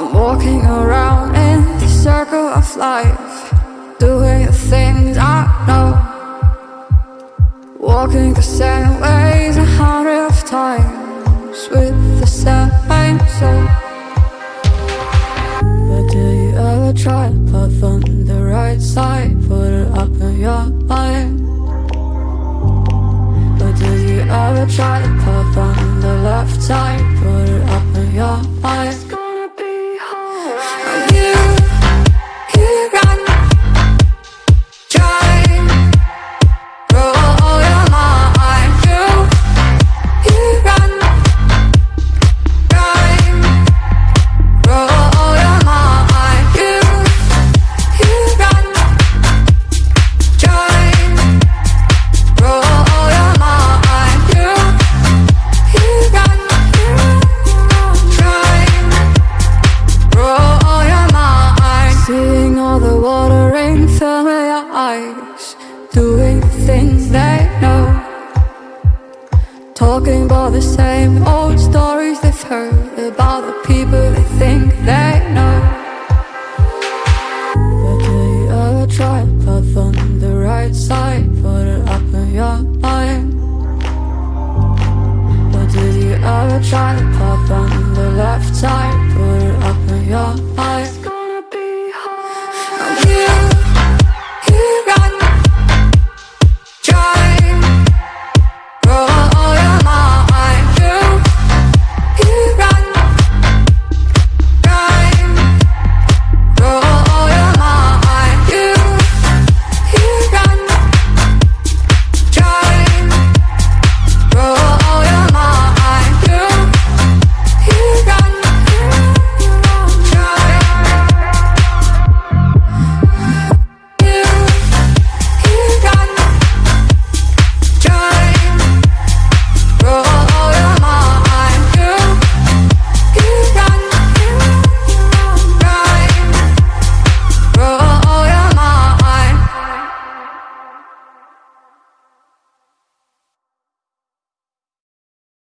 I'm walking around in the circle of life, doing the things I know. Walking the same ways a hundred of times with the same soul. But do you ever try to put on the right side, put it up in your mind? But do you ever try to alright. Doing things they know. Talking about the same old stories they've heard about the people they think they